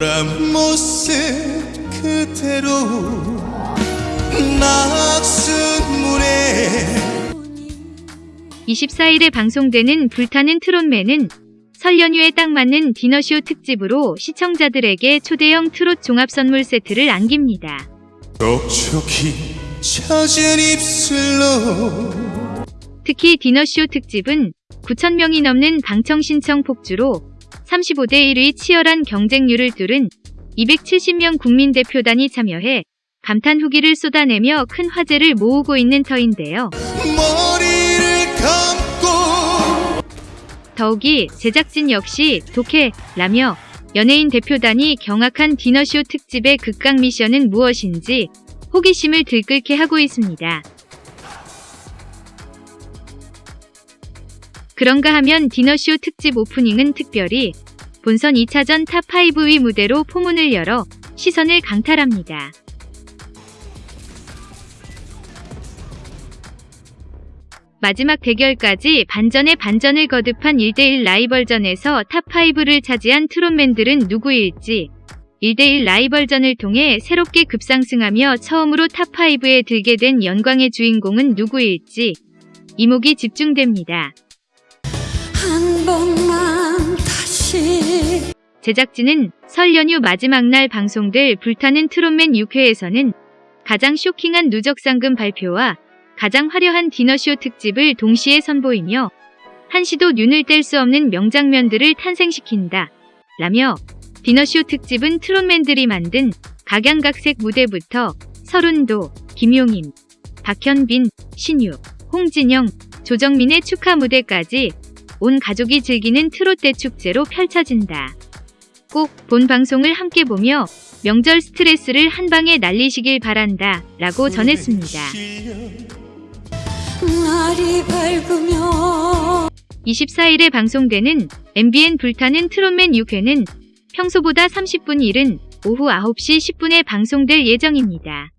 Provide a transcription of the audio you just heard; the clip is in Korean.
그런 모습 그대로 낙순문에 24일에 방송되는 불타는 트롯맨은 설 연휴에 딱 맞는 디너쇼 특집으로 시청자들에게 초대형 트롯 종합 선물 세트를 안깁니다. 촉촉히 젖은 입술로 특히 디너쇼 특집은 9,000명이 넘는 방청 신청 폭주로 35대 1의 치열한 경쟁률을 뚫은 270명 국민대표단이 참여해 감탄 후기를 쏟아내며 큰 화제를 모으고 있는 터인데요. 더욱이 제작진 역시 독해라며 연예인 대표단이 경악한 디너쇼 특집의 극강 미션은 무엇인지 호기심을 들끓게 하고 있습니다. 그런가 하면 디너쇼 특집 오프닝은 특별히 본선 2차전 탑5의 무대로 포문을 열어 시선을 강탈합니다. 마지막 대결까지 반전에 반전을 거듭한 1대1 라이벌전에서 탑5를 차지한 트롯맨들은 누구일지 1대1 라이벌전을 통해 새롭게 급상승하며 처음으로 탑5에 들게 된 영광의 주인공은 누구일지 이목이 집중됩니다. 한 번만 다시 제작진은 설 연휴 마지막 날 방송될 불타는 트롯맨 6회에서는 가장 쇼킹한 누적 상금 발표와 가장 화려한 디너쇼 특집을 동시에 선보이며 한시도 눈을 뗄 수 없는 명장면들을 탄생시킨다. 라며 디너쇼 특집은 트롯맨들이 만든 각양각색 무대부터 서른도, 김용임, 박현빈, 신유, 홍진영, 조정민의 축하 무대까지 온 가족이 즐기는 트롯대 축제로 펼쳐진다. 꼭 본 방송을 함께 보며 명절 스트레스를 한 방에 날리시길 바란다. 라고 전했습니다. 날이 밝으면 24일에 방송되는 MBN 불타는 트롯맨 6회는 평소보다 30분 이른 오후 9시 10분에 방송될 예정입니다.